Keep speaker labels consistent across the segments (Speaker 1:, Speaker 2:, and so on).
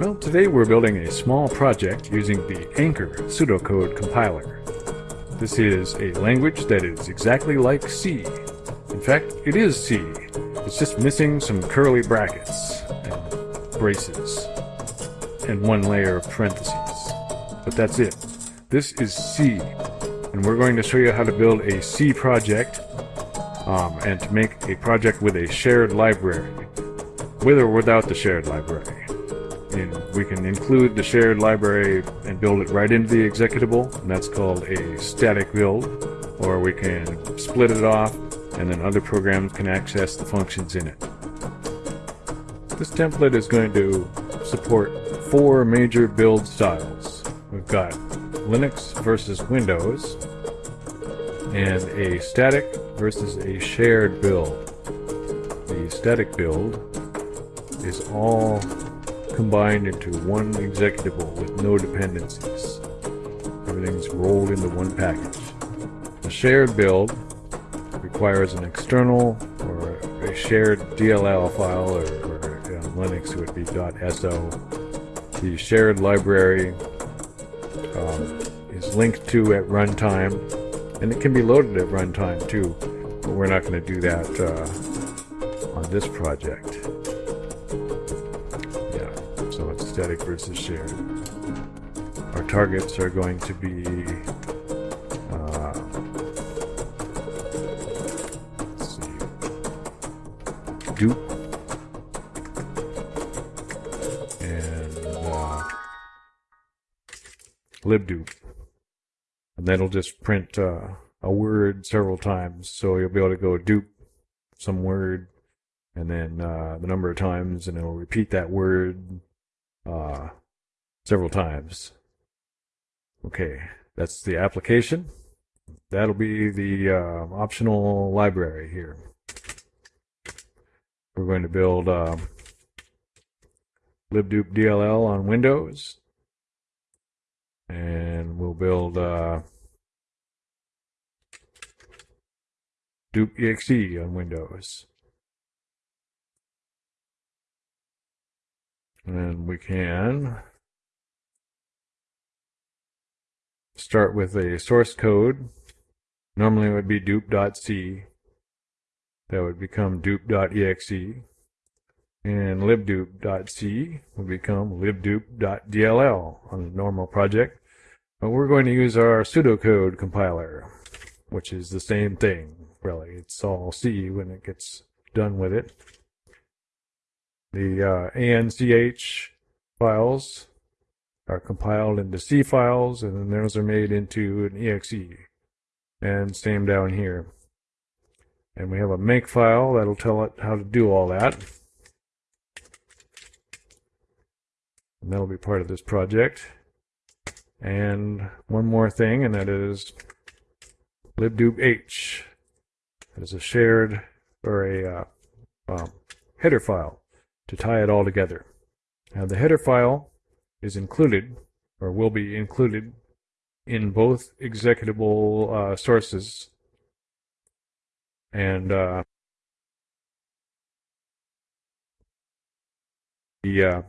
Speaker 1: Well, today we're building a small project using the Anchor pseudocode compiler. This is a language that is exactly like C. In fact, it is C. It's just missing some curly brackets and braces and one layer of parentheses. But that's it. This is C. And we're going to show you how to build a C project um, and to make a project with a shared library. With or without the shared library we can include the shared library and build it right into the executable, and that's called a static build. Or we can split it off, and then other programs can access the functions in it. This template is going to support four major build styles. We've got Linux versus Windows, and a static versus a shared build. The static build is all combined into one executable with no dependencies. Everything's rolled into one package. A shared build requires an external or a shared DLL file, or, or in Linux it would be .so. The shared library um, is linked to at runtime, and it can be loaded at runtime too, but we're not going to do that uh, on this project. Static versus shared. Our targets are going to be uh, dupe and uh, libdupe, and that'll just print uh, a word several times. So you'll be able to go dupe some word and then uh, the number of times, and it'll repeat that word uh, several times. Okay, that's the application. That'll be the uh, optional library here. We're going to build uh, libdupe DLL on Windows. And we'll build uh, dupe exe on Windows. And we can start with a source code. Normally it would be dupe.c. That would become dupe.exe. And libdupe.c would become libdupe.dll on a normal project. But we're going to use our pseudocode compiler, which is the same thing, really. It's all C when it gets done with it. The uh, ANCH files are compiled into C files, and then those are made into an exe. And same down here. And we have a make file that'll tell it how to do all that. And that'll be part of this project. And one more thing, and that is libdupe h. That is a shared or a uh, um, header file to tie it all together. Now the header file is included, or will be included, in both executable uh, sources. And uh, the uh,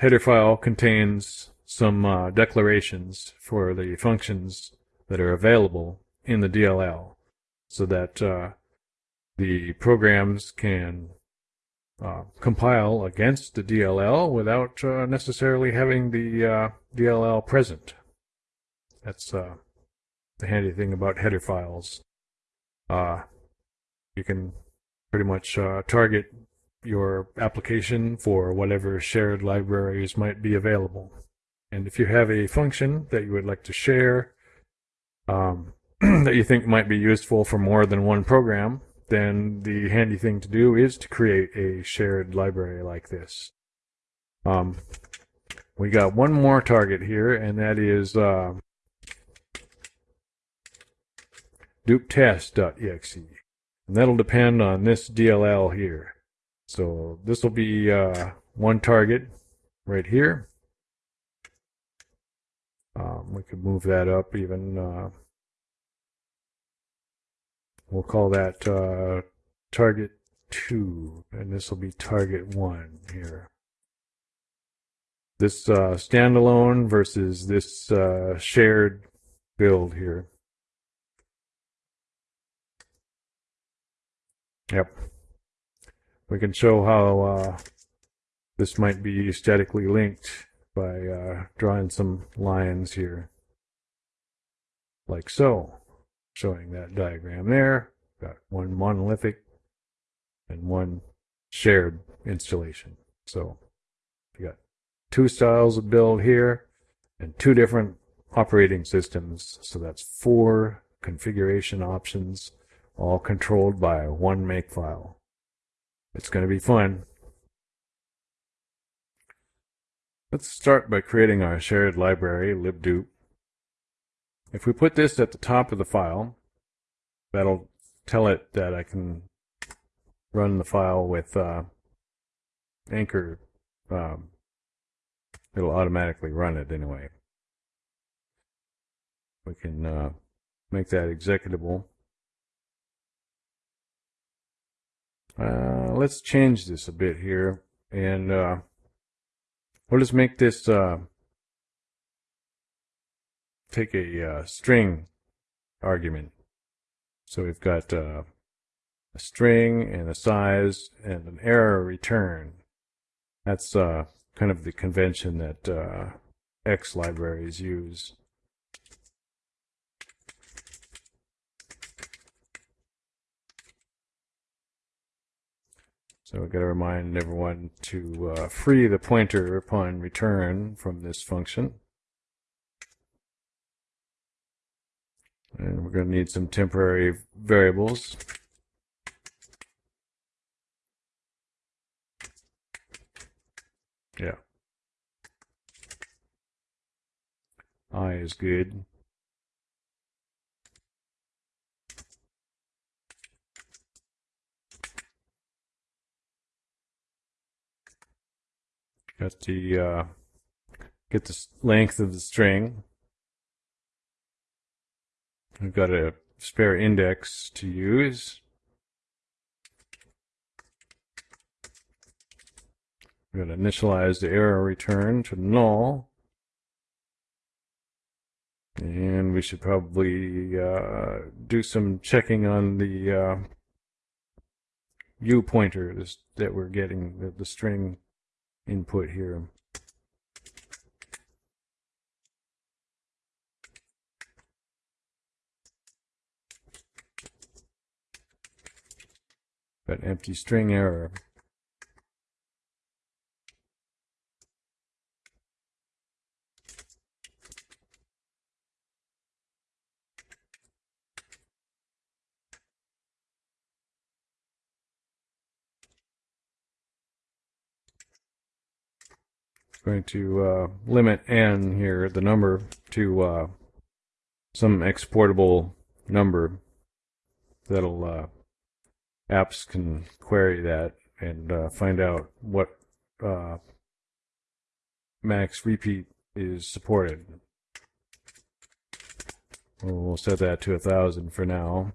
Speaker 1: header file contains some uh, declarations for the functions that are available in the DLL so that uh, the programs can uh, compile against the DLL without uh, necessarily having the uh, DLL present. That's uh, the handy thing about header files. Uh, you can pretty much uh, target your application for whatever shared libraries might be available. And if you have a function that you would like to share um, that you think might be useful for more than one program, then the handy thing to do is to create a shared library like this. Um, we got one more target here, and that is uh, dupetest.exe. And that'll depend on this DLL here. So this will be uh, one target right here. Um, we could move that up even uh, We'll call that uh, target 2, and this will be target 1 here. This uh, standalone versus this uh, shared build here. Yep. We can show how uh, this might be statically linked by uh, drawing some lines here. Like so. Showing that diagram there. Got one monolithic and one shared installation. So you got two styles of build here and two different operating systems. So that's four configuration options, all controlled by one makefile. It's going to be fun. Let's start by creating our shared library, libdupe. If we put this at the top of the file, that'll tell it that I can run the file with uh, Anchor. Um, it'll automatically run it anyway. We can uh, make that executable. Uh, let's change this a bit here, and uh, we'll just make this take a uh, string argument. So we've got uh, a string and a size and an error return. That's uh, kind of the convention that uh, X libraries use. So we've got to remind everyone to uh, free the pointer upon return from this function. And we're going to need some temporary variables. Yeah. I is good. Got the uh, get the length of the string. I've got a spare index to use. We're going to initialize the error return to null. And we should probably uh, do some checking on the uh, U pointer that we're getting, the, the string input here. Got empty string error. going to uh, limit n here, the number, to uh, some exportable number that'll uh, apps can query that and uh, find out what uh, max repeat is supported. We'll set that to a thousand for now.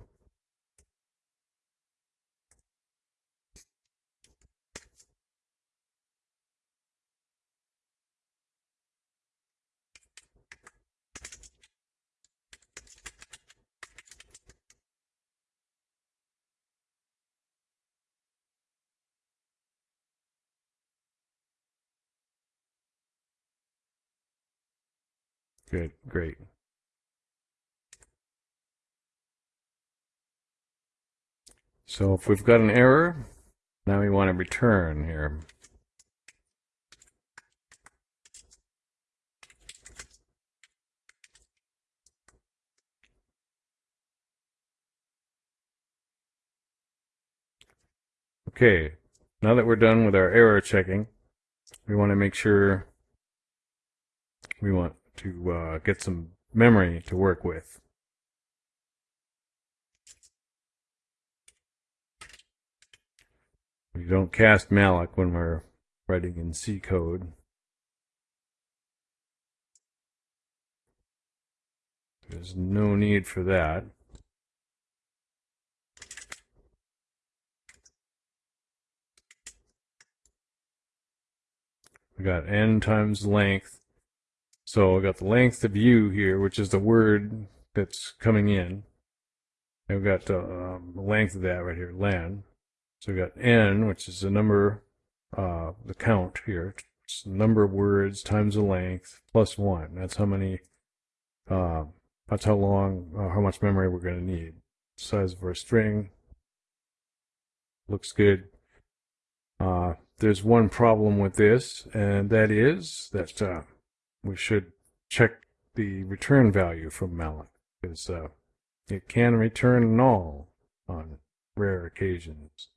Speaker 1: Good, great. So if we've got an error, now we want to return here. Okay, now that we're done with our error checking, we want to make sure we want to uh, get some memory to work with. We don't cast malloc when we're writing in C code. There's no need for that. We got n times length so we got the length of u here, which is the word that's coming in. And we've got the um, length of that right here, len. So we've got n, which is the number, uh, the count here. It's the number of words times the length plus one. That's how many, uh, that's how long, uh, how much memory we're going to need. Size of our string. Looks good. Uh, there's one problem with this, and that is that uh, we should check the return value from malloc because uh, it can return null on rare occasions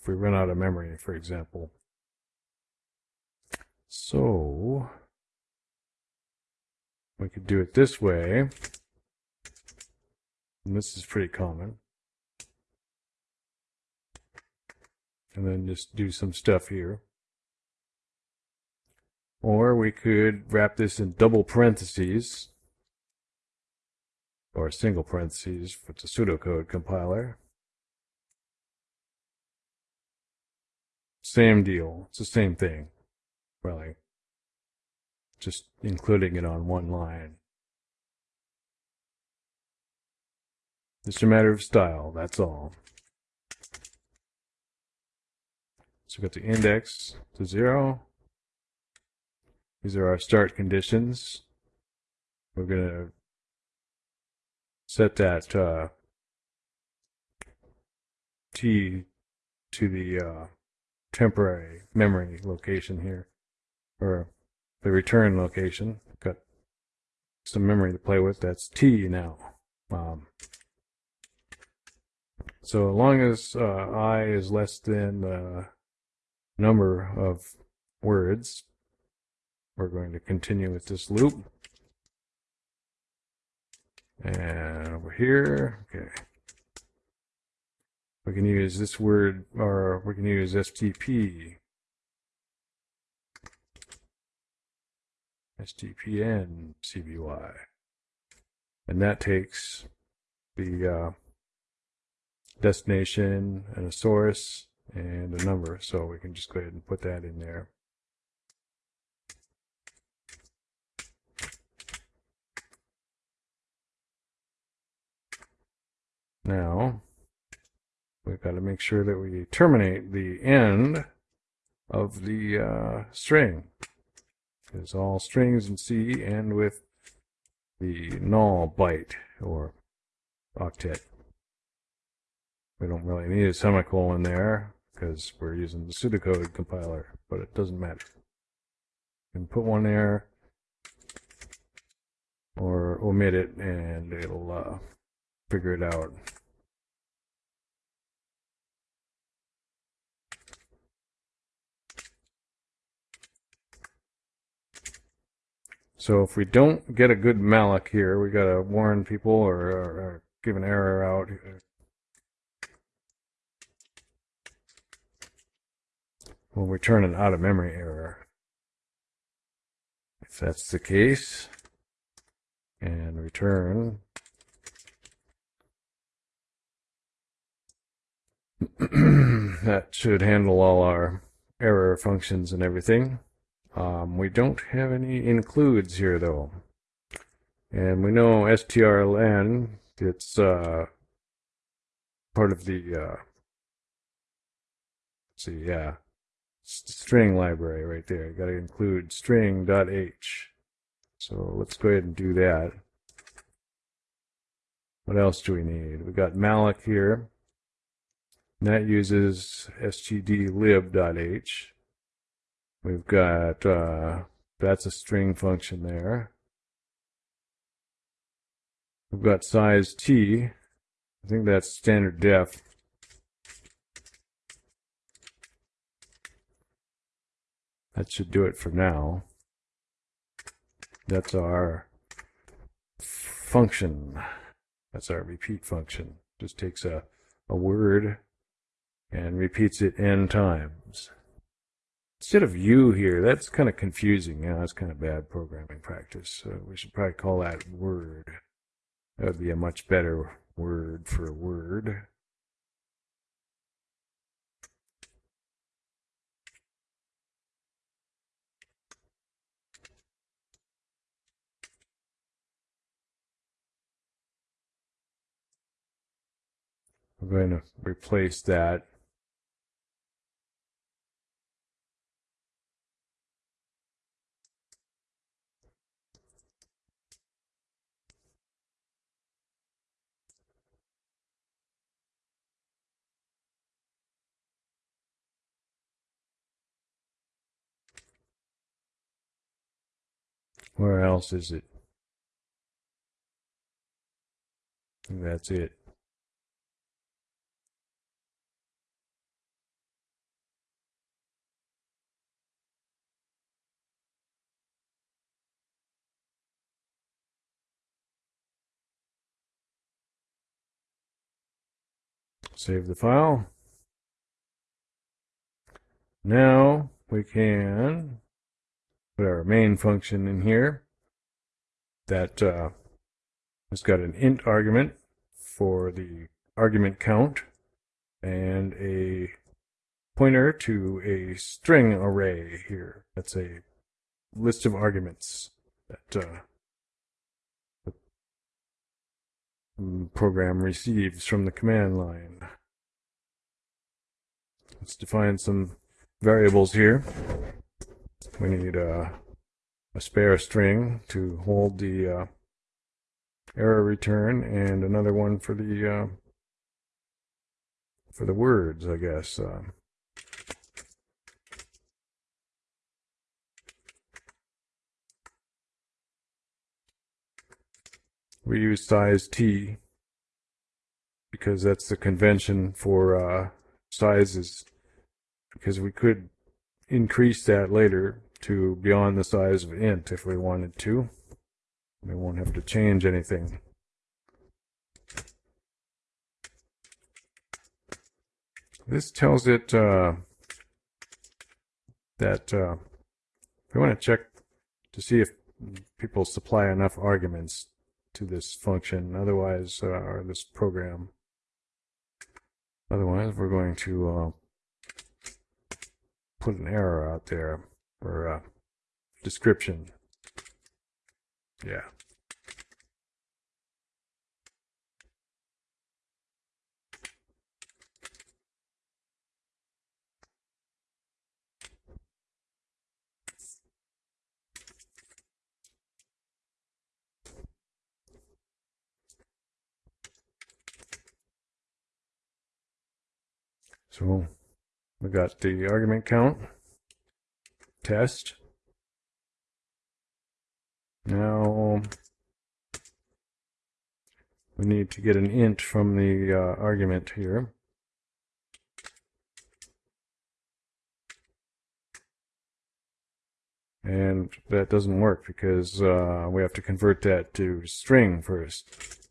Speaker 1: if we run out of memory, for example. So we could do it this way. And this is pretty common. And then just do some stuff here. Or we could wrap this in double parentheses or single parentheses for the pseudocode compiler. Same deal. It's the same thing, really. Just including it on one line. It's a matter of style, that's all. So we got the index to zero. These are our start conditions. We're going to set that uh, t to the uh, temporary memory location here, or the return location. Got some memory to play with. That's t now. Um, so as long as uh, i is less than the number of words, we're going to continue with this loop. And over here, okay. We can use this word, or we can use STP. STPN CBY. And that takes the uh, destination and a source and a number. So we can just go ahead and put that in there. Now, we've got to make sure that we terminate the end of the uh, string. Because all strings in C end with the null byte or octet. We don't really need a semicolon there because we're using the pseudocode compiler, but it doesn't matter. You can put one there or omit it and it'll uh, figure it out. So if we don't get a good malloc here, we got to warn people or, or, or give an error out We'll return an out of memory error. If that's the case, and return that should handle all our error functions and everything. Um, we don't have any includes here though. And we know strlen, it's uh, part of the, uh, see, yeah, string library right there. You got to include string.h. So let's go ahead and do that. What else do we need? We've got malloc here. And that uses stdlib.h. We've got, uh, that's a string function there. We've got size t. I think that's standard def. That should do it for now. That's our function. That's our repeat function. Just takes a, a word and repeats it n times. Instead of you here, that's kind of confusing. You know, that's kind of bad programming practice. So we should probably call that word. That would be a much better word for a word. I'm going to replace that Where else is it? That's it. Save the file. Now we can put our main function in here that uh, has got an int argument for the argument count and a pointer to a string array here. That's a list of arguments that uh, program receives from the command line. Let's define some variables here. We need uh, a spare string to hold the uh, error return and another one for the uh, for the words, I guess. Uh, we use size t because that's the convention for uh, sizes because we could increase that later to beyond the size of int if we wanted to. We won't have to change anything. This tells it uh, that uh, we want to check to see if people supply enough arguments to this function, otherwise, uh, or this program. Otherwise, we're going to uh, put an error out there for uh, description. Yeah. So we got the argument count test. Now we need to get an int from the uh, argument here. And that doesn't work because uh, we have to convert that to string first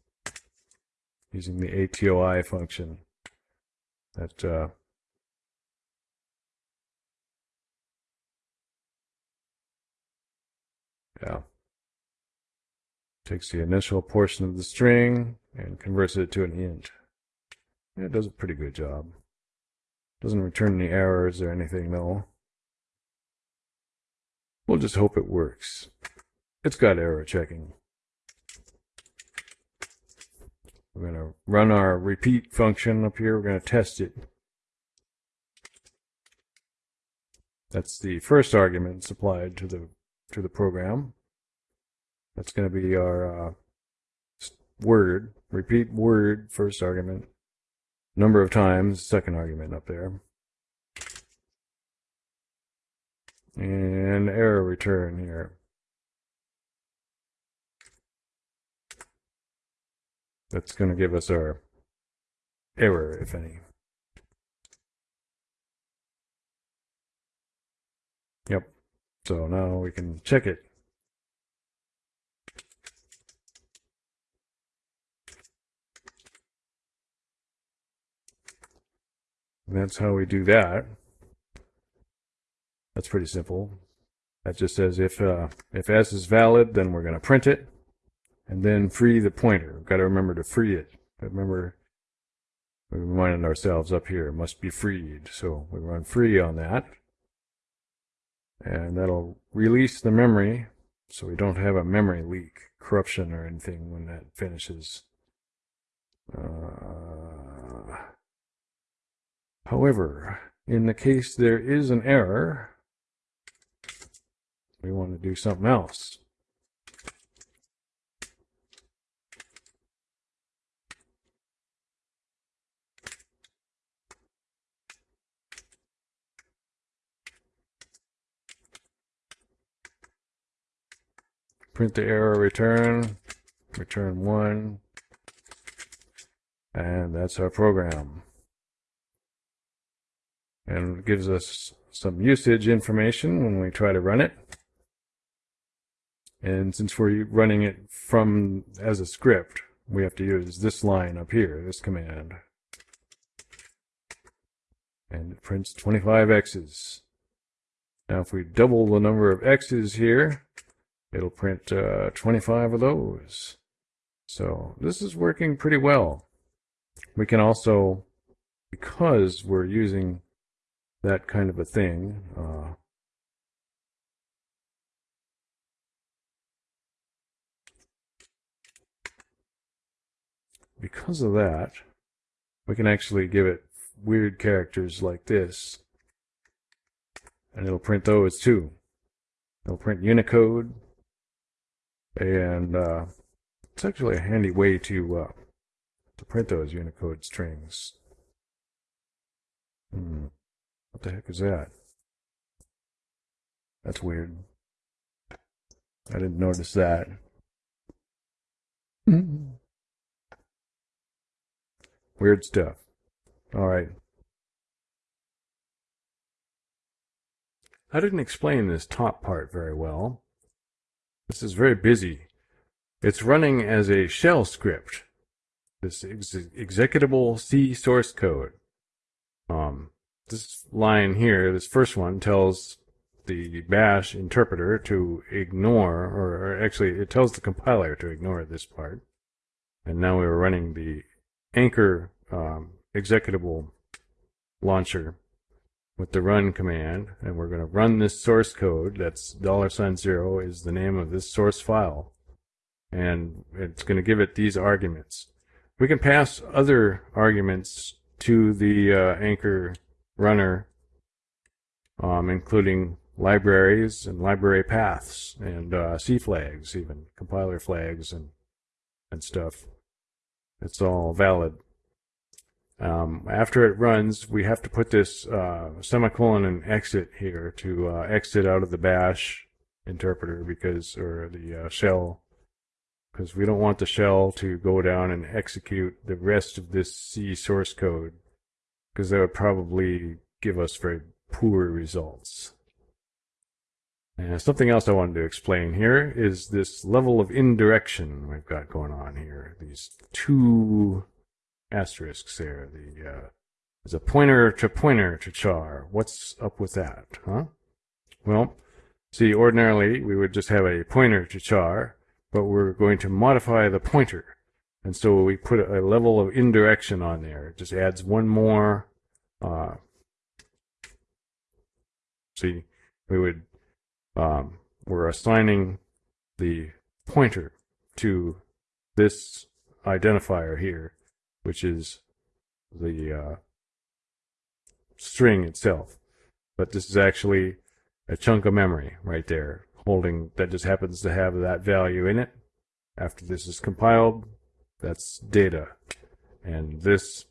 Speaker 1: using the atoi function that uh, Yeah. Takes the initial portion of the string and converts it to an int. It does a pretty good job. Doesn't return any errors or anything though. We'll just hope it works. It's got error checking. We're going to run our repeat function up here. We're going to test it. That's the first argument supplied to the to the program. That's going to be our uh, word, repeat word, first argument, number of times, second argument up there. And error return here. That's going to give us our error, if any. Yep. So now we can check it. And that's how we do that. That's pretty simple. That just says if uh, if s is valid, then we're going to print it, and then free the pointer. We've got to remember to free it. Remember, we reminded ourselves up here, must be freed. So we run free on that and that'll release the memory so we don't have a memory leak, corruption or anything when that finishes. Uh, However, in the case there is an error, we want to do something else. Print the error return, return 1, and that's our program. And it gives us some usage information when we try to run it. And since we're running it from as a script, we have to use this line up here, this command. And it prints 25 X's. Now if we double the number of X's here, It'll print uh, 25 of those. So this is working pretty well. We can also, because we're using that kind of a thing, uh, because of that, we can actually give it weird characters like this, and it'll print those too. It'll print Unicode, and uh, it's actually a handy way to uh, to print those Unicode strings. Hmm. What the heck is that? That's weird. I didn't notice that. Weird stuff. All right. I didn't explain this top part very well. This is very busy. It's running as a shell script. This ex executable C source code. Um, this line here, this first one, tells the bash interpreter to ignore, or, or, actually it tells the compiler to ignore this part. And now we're running the anchor um, executable launcher with the run command, and we're going to run this source code. That's dollar sign zero is the name of this source file, and it's going to give it these arguments. We can pass other arguments to the uh, anchor runner, um, including libraries and library paths and uh, C flags, even compiler flags and and stuff. It's all valid. Um, after it runs, we have to put this uh, semicolon and exit here to uh, exit out of the bash interpreter because, or the uh, shell, because we don't want the shell to go down and execute the rest of this C source code because that would probably give us very poor results. And something else I wanted to explain here is this level of indirection we've got going on here. These two asterisks there. The uh, there's a pointer to pointer to char. What's up with that, huh? Well, see, ordinarily we would just have a pointer to char, but we're going to modify the pointer. And so we put a level of indirection on there. It just adds one more. Uh, see, we would, um, we're assigning the pointer to this identifier here which is the uh, string itself. But this is actually a chunk of memory right there, holding that just happens to have that value in it. After this is compiled, that's data. And this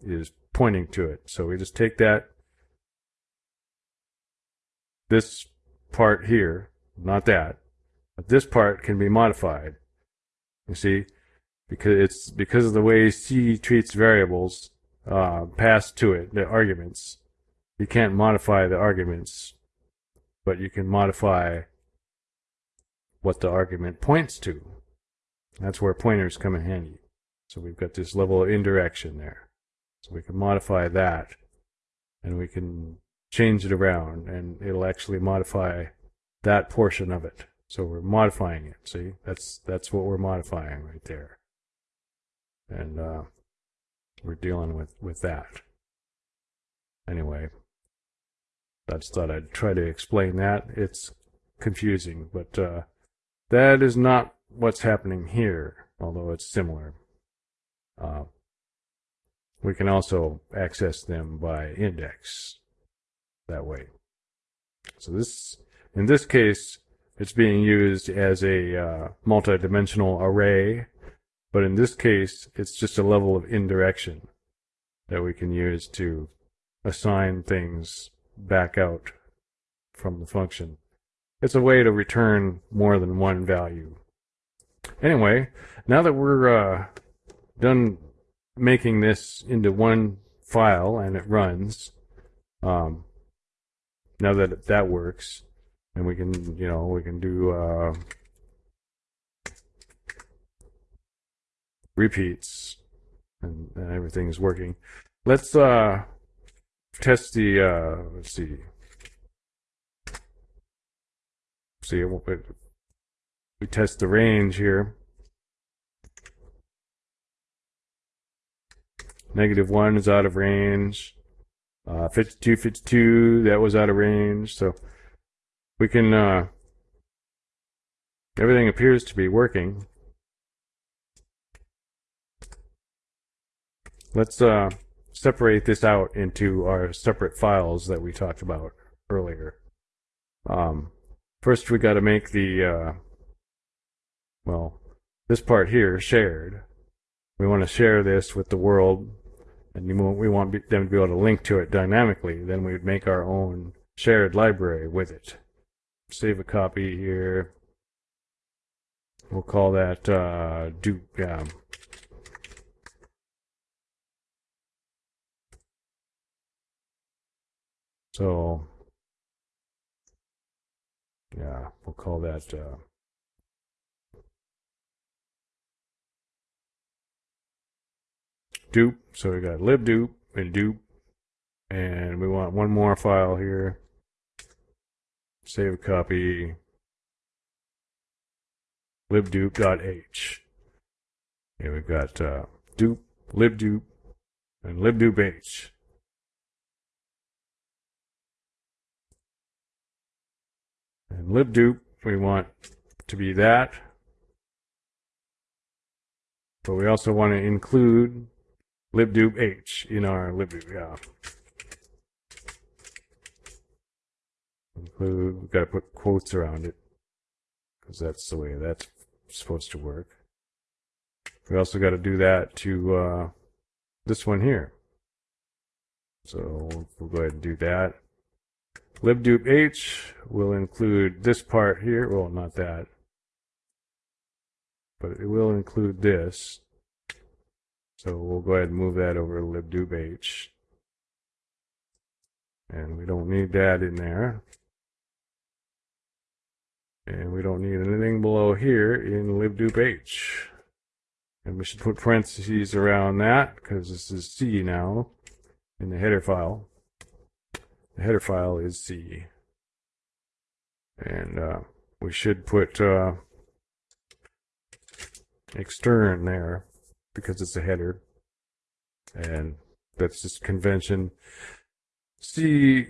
Speaker 1: is pointing to it. So we just take that, this part here, not that, but this part can be modified. You see, because it's because of the way C treats variables uh, passed to it, the arguments. You can't modify the arguments, but you can modify what the argument points to. That's where pointers come in handy. So we've got this level of indirection there. So we can modify that, and we can change it around, and it'll actually modify that portion of it. So we're modifying it. See, that's that's what we're modifying right there and uh, we're dealing with with that. Anyway, I just thought I'd try to explain that. It's confusing, but uh, that is not what's happening here, although it's similar. Uh, we can also access them by index that way. So this, in this case, it's being used as a uh, multi-dimensional array, but in this case, it's just a level of indirection that we can use to assign things back out from the function. It's a way to return more than one value. Anyway, now that we're uh, done making this into one file and it runs, um, now that that works, and we can, you know, we can do uh, repeats, and, and everything's working. Let's uh, test the, uh, let's see, see, we test the range here. Negative 1 is out of range. Uh, 52, 52, that was out of range. So we can, uh, everything appears to be working. Let's uh, separate this out into our separate files that we talked about earlier. Um, first, we got to make the, uh, well, this part here shared. We want to share this with the world and we want them to be able to link to it dynamically, then we would make our own shared library with it. Save a copy here. We'll call that uh, do. So yeah, we'll call that uh, dupe. So we got libdupe and dupe. And we want one more file here. Save a copy. libdupe.h. Here we've got uh, dupe, libdupe, and libdupe.h. And libdupe, we want to be that. But we also want to include libdupe h in our libdupe, yeah. Include, we've got to put quotes around it because that's the way that's supposed to work. We also got to do that to uh, this one here. So we'll go ahead and do that. Libdupe h will include this part here. Well, not that. But it will include this. So we'll go ahead and move that over to And we don't need that in there. And we don't need anything below here in libdupe And we should put parentheses around that because this is C now in the header file. The header file is C. And uh, we should put uh, extern there because it's a header. And that's just convention. C,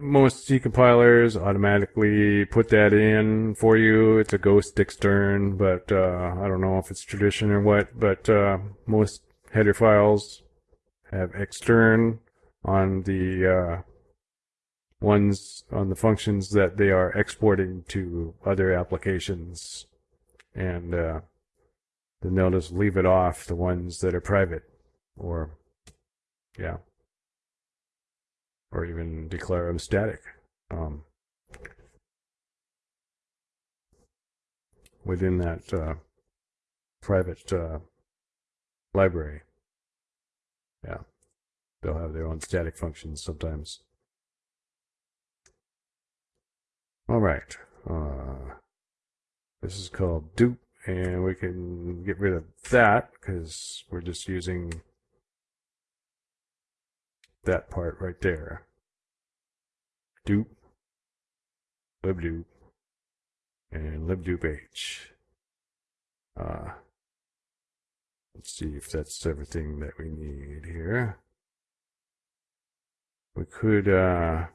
Speaker 1: most C compilers automatically put that in for you. It's a ghost extern, but uh, I don't know if it's tradition or what, but uh, most header files have extern on the uh, ones on the functions that they are exporting to other applications. And uh, then they'll just leave it off the ones that are private or yeah. Or even declare them static um, within that uh, private uh, library. Yeah. They'll have their own static functions sometimes all right uh, this is called dupe and we can get rid of that because we're just using that part right there. Dupe, libdupe, and libdupe-h. Uh, let's see if that's everything that we need here. We could uh,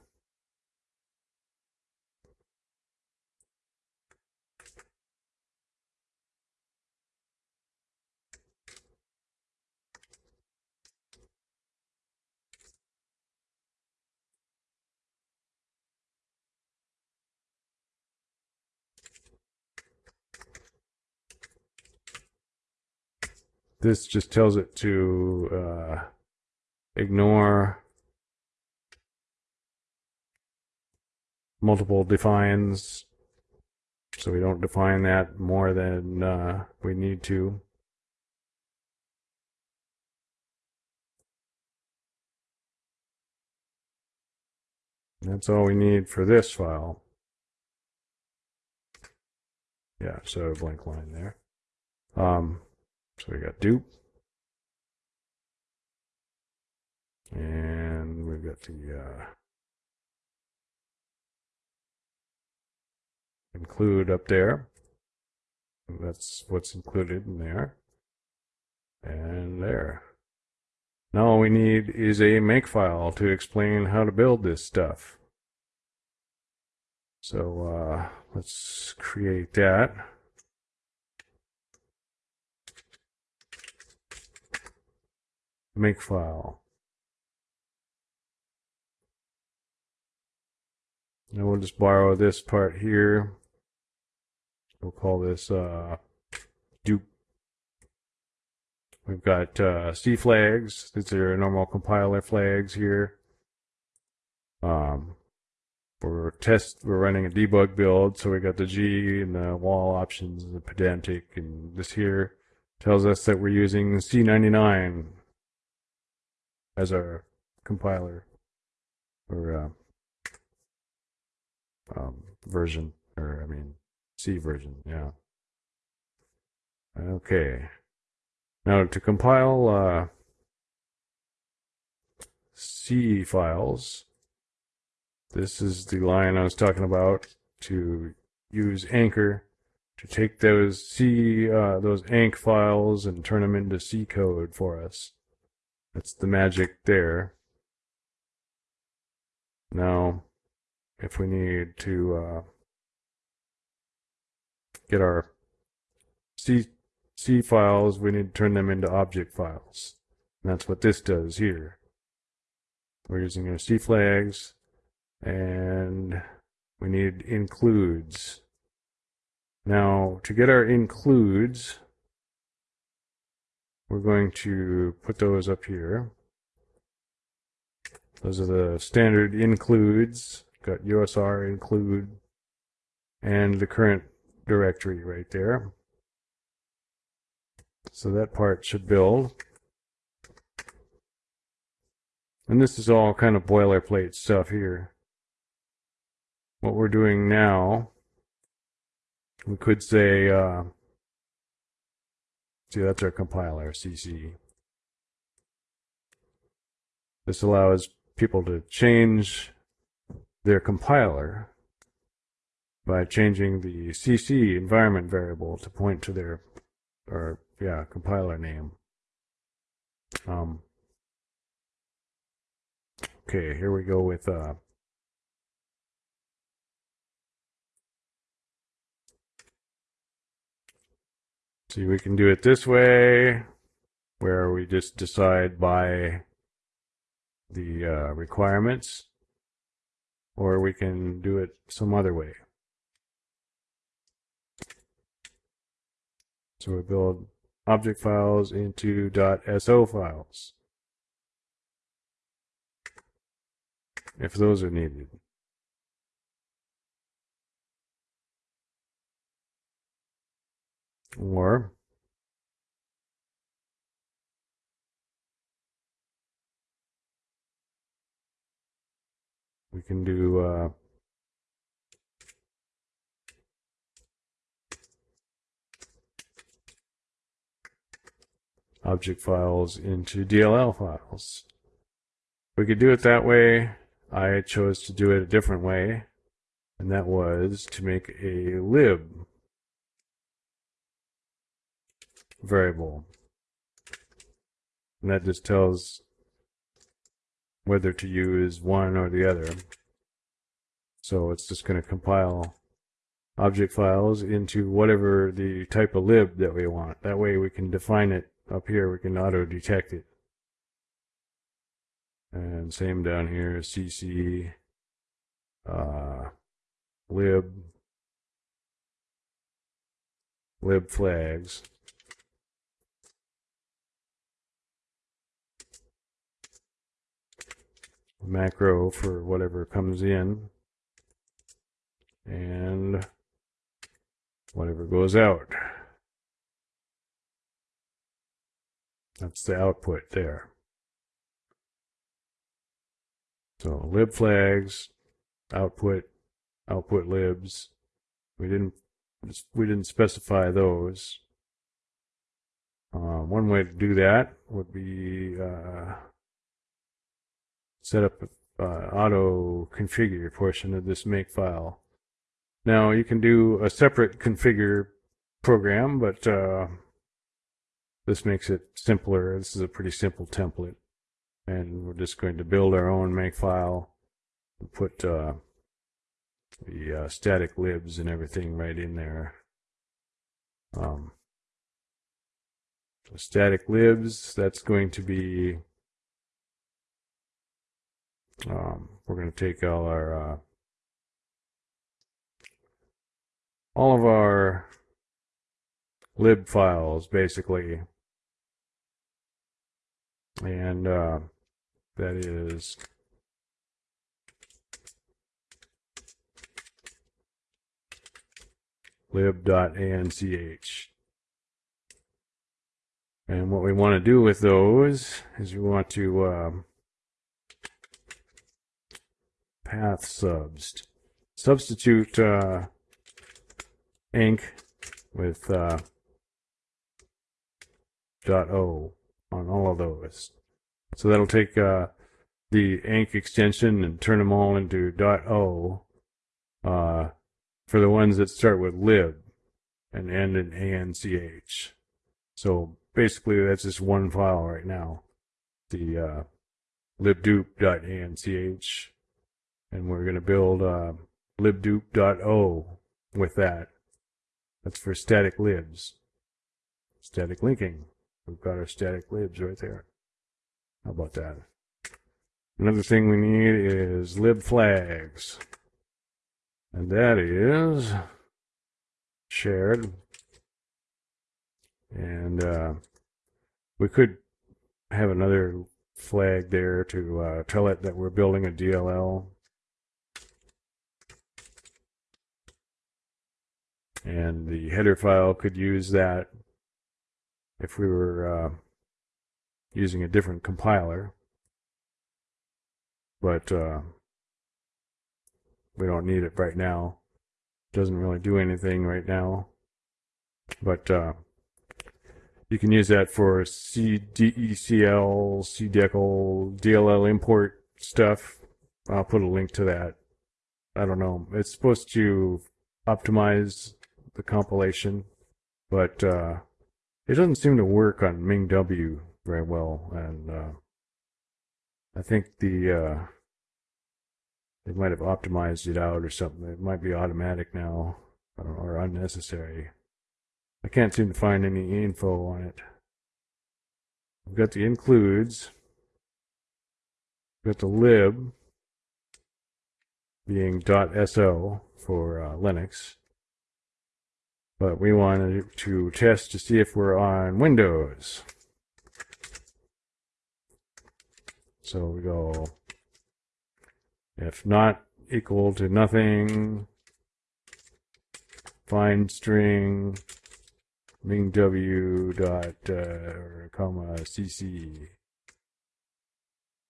Speaker 1: this just tells it to uh, ignore multiple defines so we don't define that more than uh, we need to. That's all we need for this file. Yeah, so a blank line there. Um, so we got dupe. And we've got the uh, include up there. That's what's included in there. And there. Now all we need is a makefile to explain how to build this stuff. So uh, let's create that. Makefile. And we'll just borrow this part here. We'll call this uh, dupe. We've got uh, C flags. These are normal compiler flags here. Um, we're test. We're running a debug build, so we got the G and the wall options, and the pedantic, and this here tells us that we're using C99 as our compiler or uh, um, version, or I mean C version, yeah. Okay. Now to compile uh, C files, this is the line I was talking about to use Anchor to take those C uh, those Anch files and turn them into C code for us. That's the magic there. Now, if we need to uh, get our C, C files, we need to turn them into object files. And that's what this does here. We're using our C flags, and we need includes. Now, to get our includes, we're going to put those up here. Those are the standard includes. Got USR include and the current directory right there. So that part should build. And this is all kind of boilerplate stuff here. What we're doing now, we could say, uh, see that's our compiler, CC. This allows people to change their compiler by changing the CC environment variable to point to their, or yeah, compiler name. Um, okay, here we go with uh, See, we can do it this way, where we just decide by the uh, requirements, or we can do it some other way. So we build object files into .so files. If those are needed. Or we can do uh, object files into DLL files. We could do it that way. I chose to do it a different way, and that was to make a lib variable. And that just tells whether to use one or the other. So it's just going to compile object files into whatever the type of lib that we want. That way we can define it up here we can auto detect it. And same down here, CC, uh, lib, lib flags. Macro for whatever comes in and whatever goes out. That's the output there. So lib flags, output, output libs. We didn't we didn't specify those. Uh, one way to do that would be uh, set up uh, auto configure portion of this make file. Now you can do a separate configure program, but uh, this makes it simpler. This is a pretty simple template. And we're just going to build our own make file and put uh, the uh, static libs and everything right in there. Um, so static libs, that's going to be, um, we're going to take all our, uh, all of our lib files basically and uh, that is lib.anch. And what we want to do with those is we want to um, path subs. Substitute uh, with uh, .o on all of those. So that'll take uh, the enc extension and turn them all into .o uh, for the ones that start with lib and end in anch. So basically that's just one file right now, the uh, libdupe.anch, and we're going to build uh, libdupe.o with that. That's for static libs, static linking. We've got our static libs right there. How about that? Another thing we need is lib flags. And that is shared. And uh, we could have another flag there to uh, tell it that we're building a DLL. And the header file could use that if we were uh, using a different compiler. But uh, we don't need it right now. Doesn't really do anything right now. But uh, you can use that for CDECL, CDECL, DLL import stuff. I'll put a link to that. I don't know. It's supposed to optimize the compilation, but uh, it doesn't seem to work on MingW very well, and uh, I think the uh, they might have optimized it out or something. It might be automatic now or unnecessary. I can't seem to find any info on it. We've got the includes. We've got the lib being .so for uh, Linux. But we wanted to test to see if we're on Windows. So we go if not equal to nothing, find string mingw dot uh, comma cc.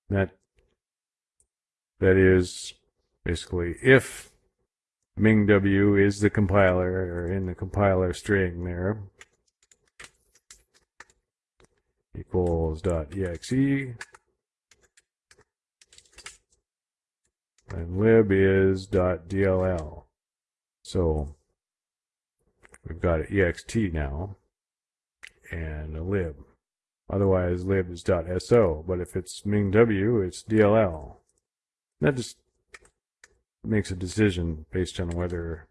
Speaker 1: That that is basically if MingW is the compiler, or in the compiler string there, equals dot exe, and lib is dot dll. So we've got an ext now, and a lib. Otherwise, lib is dot .so, but if it's MingW, it's DLL. That just makes a decision based on whether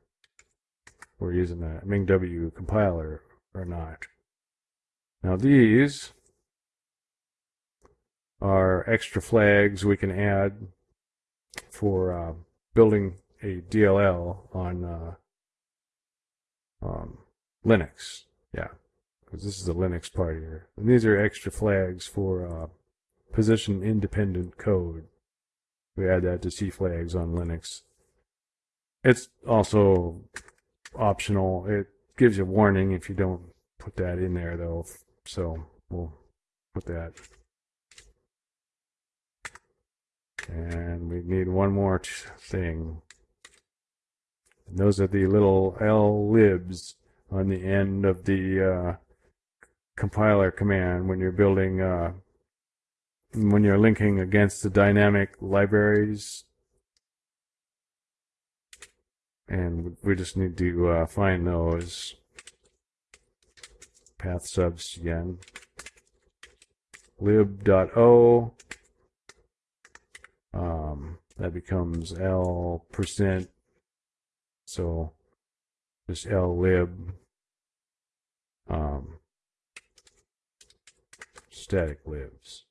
Speaker 1: we're using a MingW compiler or not. Now these are extra flags we can add for uh, building a DLL on uh, um, Linux. Yeah, because this is the Linux part here. And these are extra flags for uh, position independent code. We add that to C flags on Linux. It's also optional. It gives you a warning if you don't put that in there though. So we'll put that. And we need one more thing. And those are the little L libs on the end of the uh, compiler command when you're building, uh, when you're linking against the dynamic libraries. And we just need to uh, find those path subs again. lib.o um, that becomes L percent so just L lib um, static libs.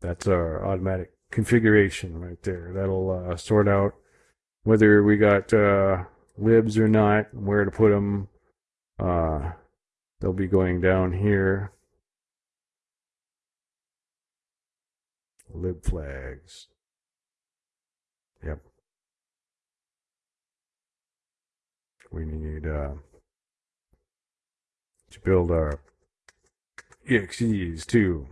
Speaker 1: That's our automatic configuration right there. That'll uh, sort out whether we got uh, libs or not, where to put them. Uh, they'll be going down here. Lib flags. Yep. we need uh, to build our EXEs too.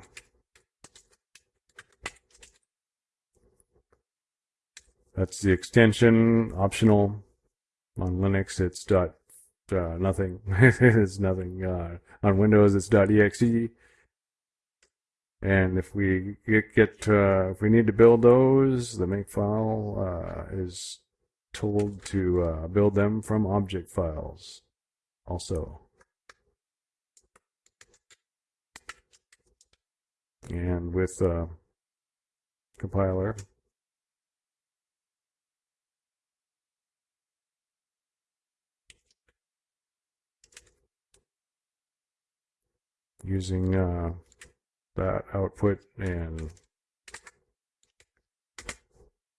Speaker 1: That's the extension, optional. On Linux, it's dot uh, nothing. it's nothing. Uh, on Windows, it's dot .exe. And if we get, get uh, if we need to build those, the make file uh, is told to uh, build them from object files also. And with uh, compiler, using uh, that output and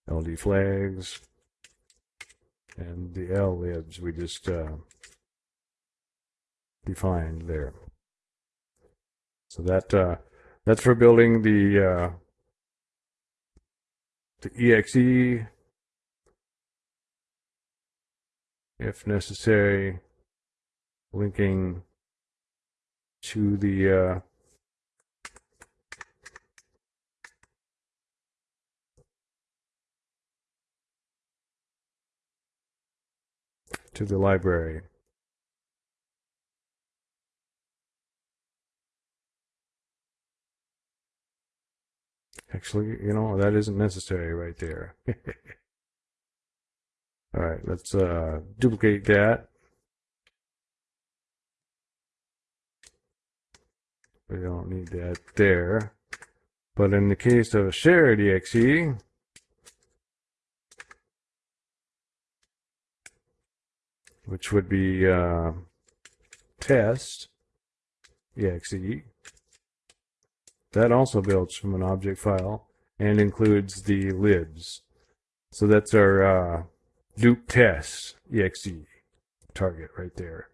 Speaker 1: LD flags and the L libs we just uh, defined there. So that uh, that's for building the uh, the exe if necessary, linking to the uh, to the library. Actually, you know, that isn't necessary right there. All right, let's uh, duplicate that. We don't need that there. But in the case of a shared exe, which would be uh, test exe. That also builds from an object file and includes the libs. So that's our uh, dup test exe target right there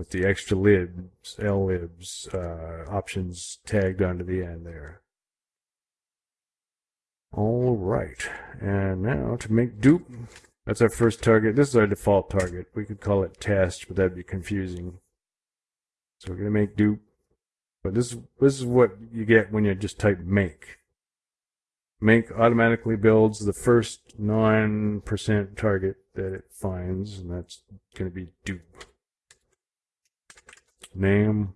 Speaker 1: with the extra libs, L libs uh, options tagged onto the end there. All right, and now to make dup, that's our first target. This is our default target. We could call it test, but that'd be confusing. So we're going to make dup. But this, this is what you get when you just type make. Make automatically builds the first 9% target that it finds, and that's going to be dup. Name.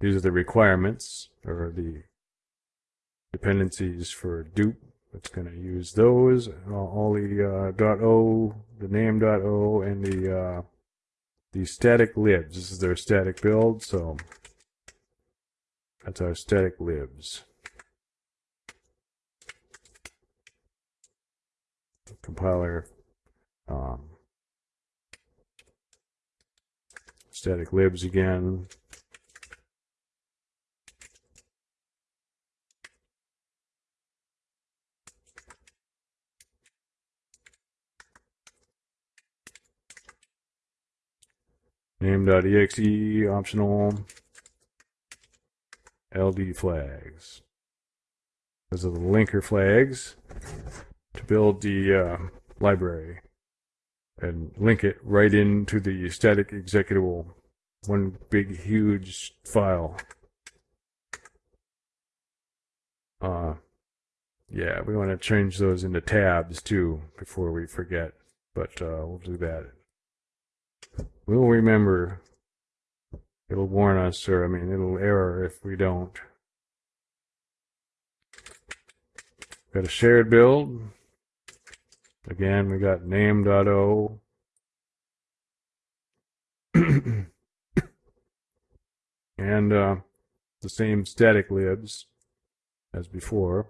Speaker 1: These are the requirements, or the dependencies for dup. It's going to use those, all the uh, .o, the name .o, and the uh, the static libs. This is their static build, so that's our static libs. Compiler um, static libs again. Name.exe optional LD flags. Those are the linker flags to build the uh, library and link it right into the static executable one big huge file. Uh yeah we want to change those into tabs too before we forget but uh, we'll do that. We'll remember. It'll warn us or i mean it'll error if we don't. Got a shared build again we got name.o and uh, the same static libs as before.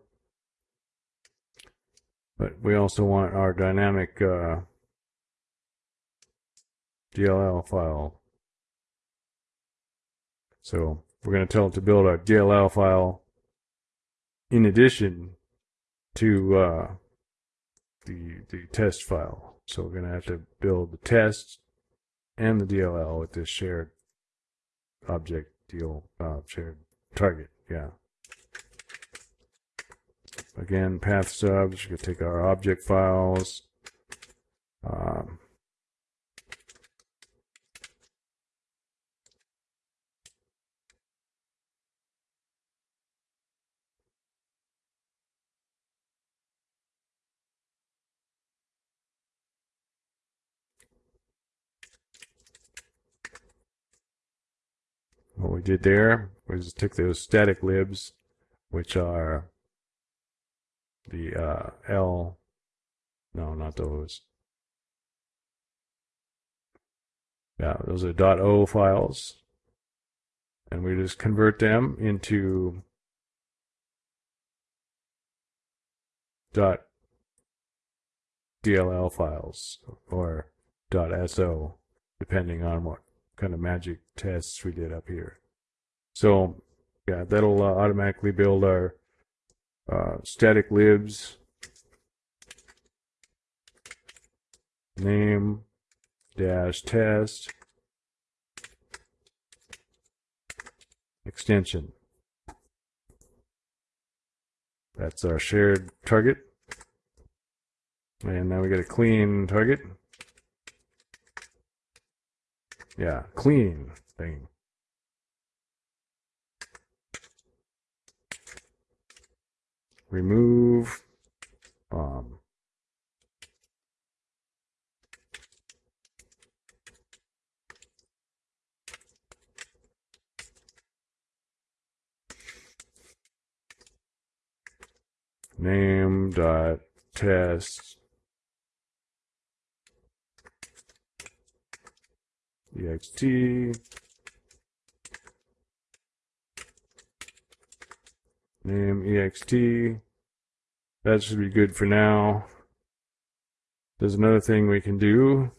Speaker 1: But we also want our dynamic uh, DLL file. So we're going to tell it to build our DLL file in addition to uh, the, the test file. So we're going to have to build the test and the DLL with this shared object deal uh, shared target. Yeah. Again, path subs. We could take our object files. Um, what we did there was took those static libs, which are the uh, L, no, not those. Yeah, those are .o files, and we just convert them into .dll files or .so, depending on what kind of magic tests we did up here. So yeah, that'll uh, automatically build our uh, static libs name dash test extension. That's our shared target. And now we got a clean target. Yeah, clean thing. Remove um, name dot test ext name ext that should be good for now. There's another thing we can do.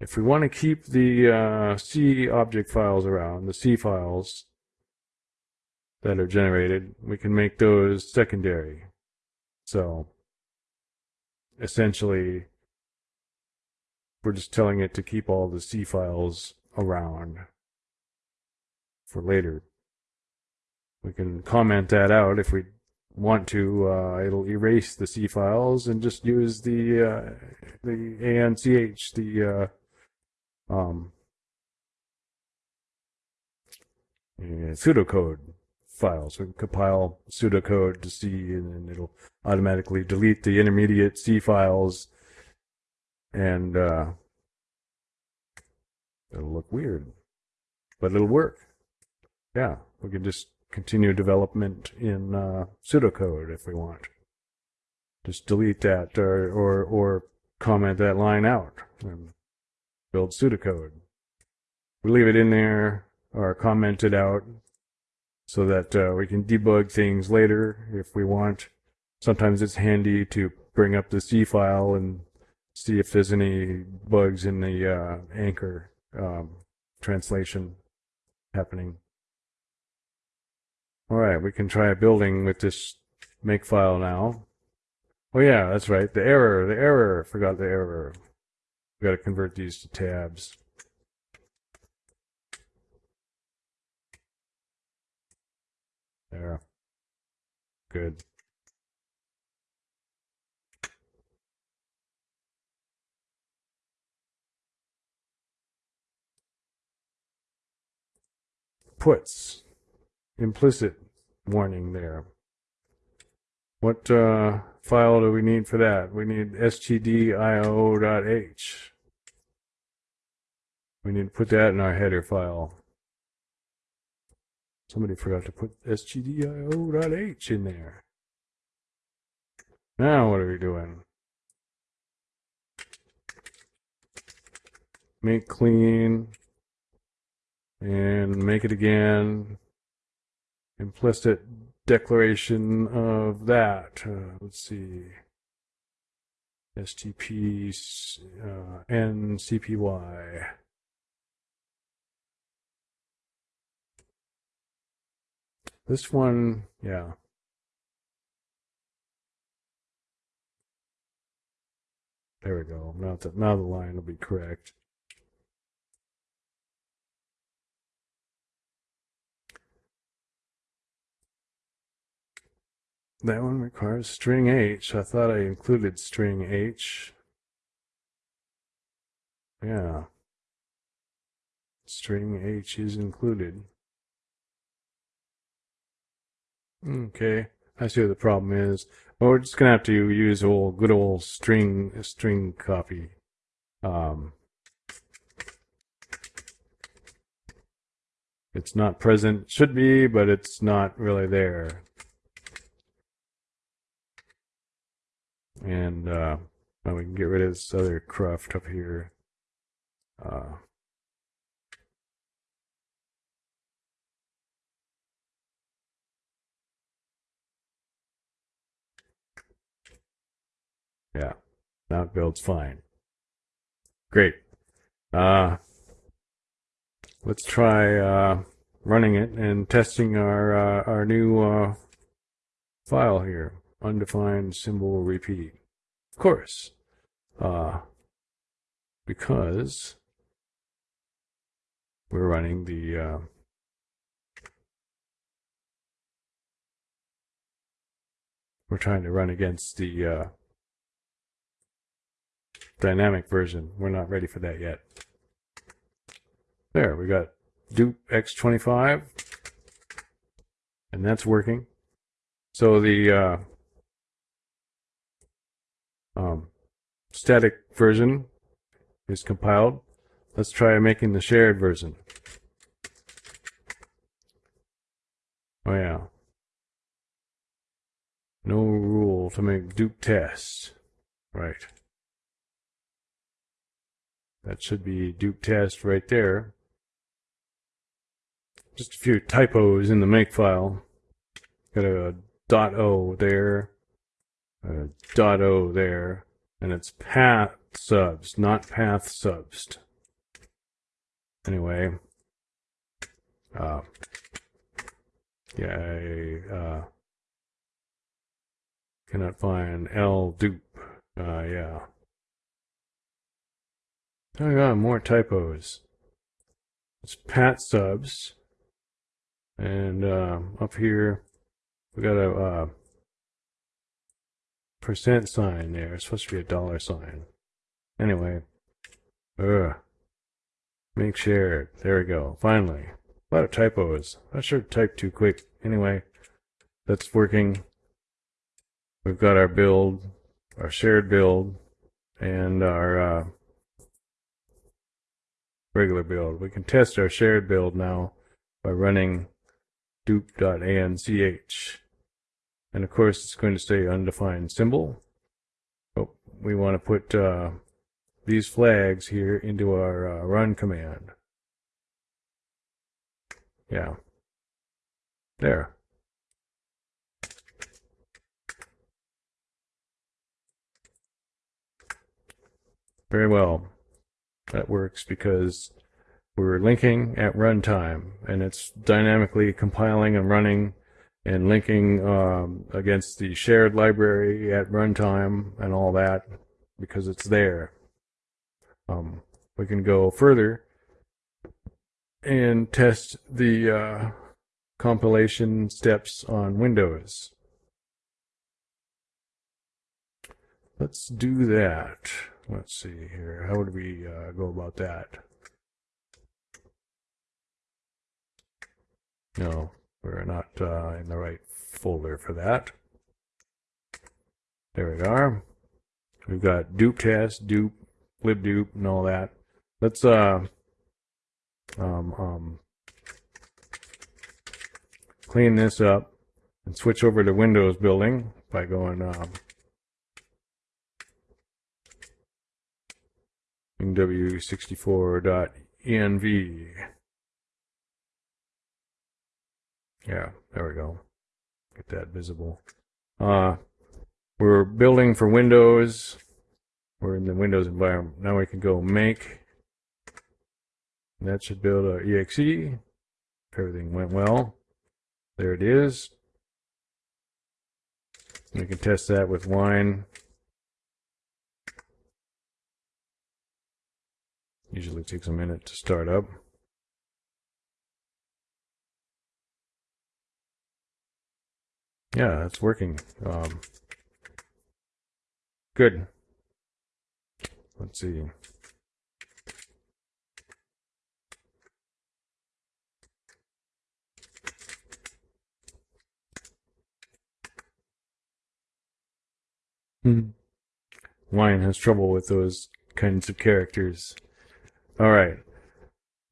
Speaker 1: If we want to keep the uh, C object files around the C files that are generated we can make those secondary. So essentially we're just telling it to keep all the C files around for later. We can comment that out if we want to. Uh, it'll erase the C files and just use the uh, the ANCH, the uh, um, pseudocode files. We can compile pseudocode to C, and then it'll automatically delete the intermediate C files and uh, it'll look weird, but it'll work. Yeah, we can just continue development in uh, pseudocode if we want. Just delete that or, or, or comment that line out and build pseudocode. We leave it in there or comment it out so that uh, we can debug things later if we want. Sometimes it's handy to bring up the C file and see if there's any bugs in the uh, anchor um, translation happening. All right, we can try building with this make file now. Oh yeah, that's right. The error, the error. Forgot the error. We got to convert these to tabs. There. good. Puts. Implicit warning there. What uh, file do we need for that? We need stdio.h. We need to put that in our header file. Somebody forgot to put stdio.h in there. Now what are we doing? Make clean and make it again. Implicit declaration of that. Uh, let's see. STP uh, NCPY. This one, yeah. There we go. Now the, now the line will be correct. That one requires string H. I thought I included string H. Yeah. String H is included. Okay, I see what the problem is. Well, we're just gonna have to use old good old string string copy. Um, it's not present, should be, but it's not really there. And uh, now we can get rid of this other cruft up here. Uh, Yeah, now it builds fine. Great. Uh, let's try uh, running it and testing our uh, our new uh, file here. Undefined symbol repeat. Of course, uh, because we're running the uh, we're trying to run against the uh, dynamic version. We're not ready for that yet. There, we got dupe x25, and that's working. So the uh, um, static version is compiled. Let's try making the shared version. Oh yeah. No rule to make dupe tests. Right. That should be dupe test right there. Just a few typos in the make file. Got a dot O there, a dot O there, and it's path subs, not path subs. Anyway, uh, yeah, I uh, cannot find L dupe. Uh, yeah. Oh god, more typos. It's Pat subs. And uh, up here, we got a uh, percent sign there. It's supposed to be a dollar sign. Anyway, ugh. Make shared. There we go. Finally. A lot of typos. I should type too quick. Anyway, that's working. We've got our build, our shared build, and our uh, regular build. We can test our shared build now by running dupe.anch. And of course, it's going to say undefined symbol. But we want to put uh, these flags here into our uh, run command. Yeah. There. Very well that works because we're linking at runtime and it's dynamically compiling and running and linking um, against the shared library at runtime and all that because it's there. Um, we can go further and test the uh, compilation steps on Windows. Let's do that. Let's see here. How would we uh, go about that? No, we're not uh, in the right folder for that. There we are. We've got dupe test, dupe, libdupe, and all that. Let's uh, um, um, clean this up and switch over to Windows building by going um, w64.env. Yeah, there we go. Get that visible. Uh, we're building for Windows. We're in the Windows environment. Now we can go make. That should build a exe. If everything went well. There it is. We can test that with wine. Usually takes a minute to start up. Yeah, it's working. Um, good. Let's see. Hmm. Wine has trouble with those kinds of characters. Alright.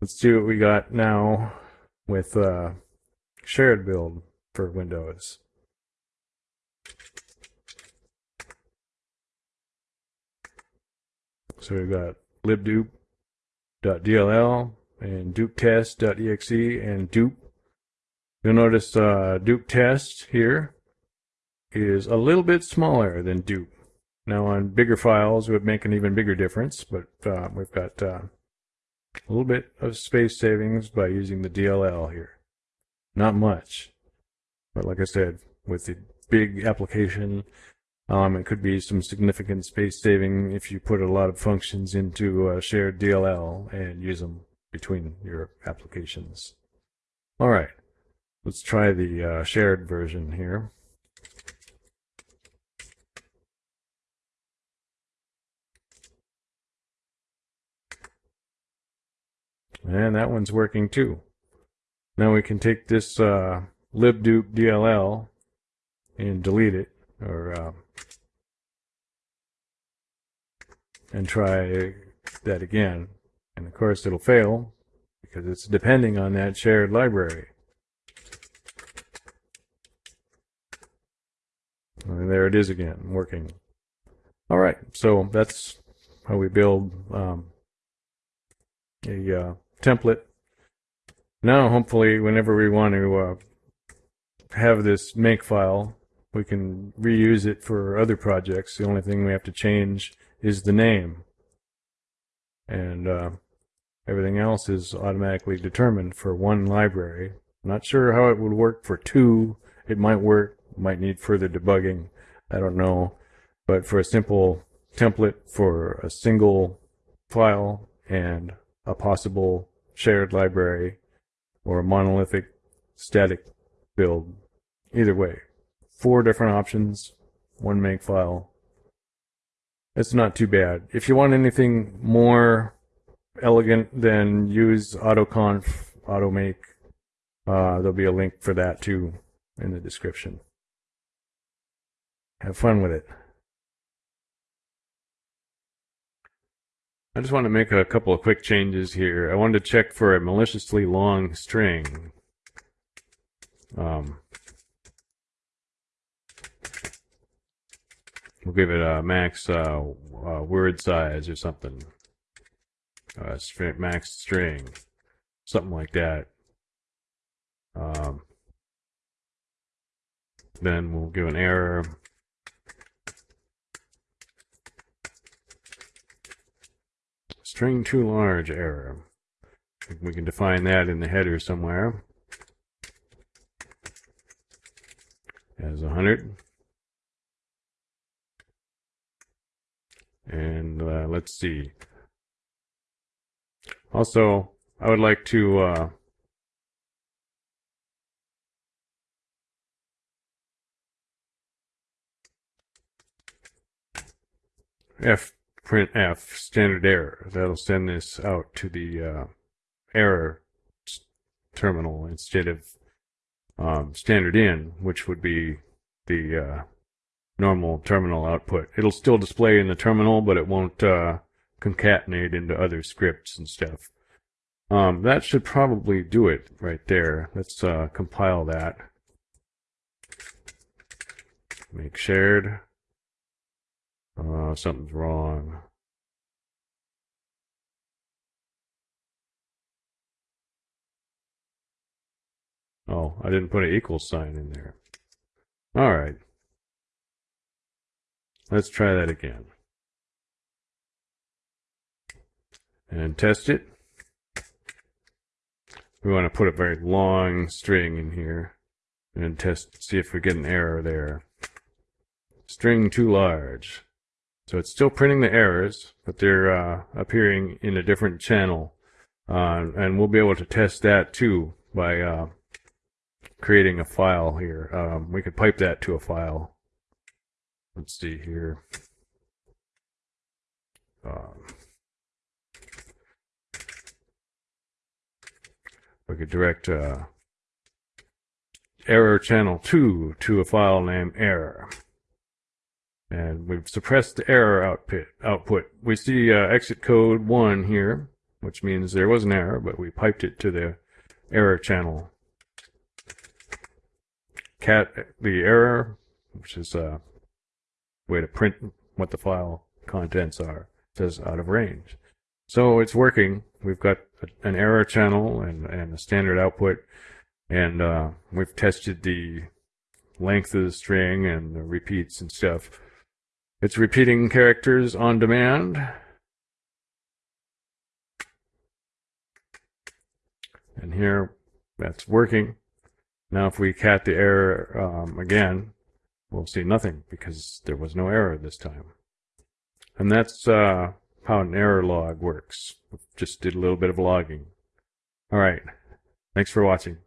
Speaker 1: Let's do what we got now with uh, shared build for Windows. So we've got libdupe.dll and dupetest.exe and dupe. You'll notice uh, dupe test here is a little bit smaller than dupe. Now on bigger files it would make an even bigger difference, but uh, we've got uh, a little bit of space savings by using the DLL here. Not much, but like I said, with the big application, um, it could be some significant space saving if you put a lot of functions into a shared DLL and use them between your applications. All right, let's try the uh, shared version here. And that one's working too. Now we can take this uh, libdupe DLL and delete it, or uh, and try that again. And of course it'll fail because it's depending on that shared library. And there it is again, working. All right, so that's how we build um, a uh, template. Now, hopefully, whenever we want to uh, have this make file, we can reuse it for other projects. The only thing we have to change is the name. And uh, everything else is automatically determined for one library. not sure how it would work for two. It might work, might need further debugging. I don't know. But for a simple template for a single file and a possible shared library or a monolithic static build, either way. Four different options, one make file, it's not too bad. If you want anything more elegant, then use AutoConf, AutoMake. Uh, there'll be a link for that too in the description. Have fun with it. I just want to make a couple of quick changes here. I wanted to check for a maliciously long string. Um, We'll give it a max uh, uh, word size or something. Uh, max string, something like that. Um, then we'll give an error. String too large error. We can define that in the header somewhere as 100. And uh, let's see. Also, I would like to uh, F print F standard error. That'll send this out to the uh, error terminal instead of um, standard in, which would be the uh, normal terminal output. It'll still display in the terminal, but it won't uh, concatenate into other scripts and stuff. Um, that should probably do it right there. Let's uh, compile that. Make shared. Uh, something's wrong. Oh, I didn't put an equal sign in there. All right. Let's try that again. And test it. We want to put a very long string in here and test, see if we get an error there. String too large. So it's still printing the errors, but they're uh, appearing in a different channel. Uh, and we'll be able to test that too by uh, creating a file here. Um, we could pipe that to a file. Let's see here. Um, we could direct uh, error channel 2 to a file named error. And we've suppressed the error output. output. We see uh, exit code 1 here, which means there was an error, but we piped it to the error channel. Cat the error, which is a way to print what the file contents are, says out of range. So it's working. We've got an error channel and, and a standard output, and uh, we've tested the length of the string and the repeats and stuff. It's repeating characters on demand. And here, that's working. Now if we cat the error um, again, we'll see nothing because there was no error this time. And that's uh, how an error log works. Just did a little bit of logging. All right. Thanks for watching.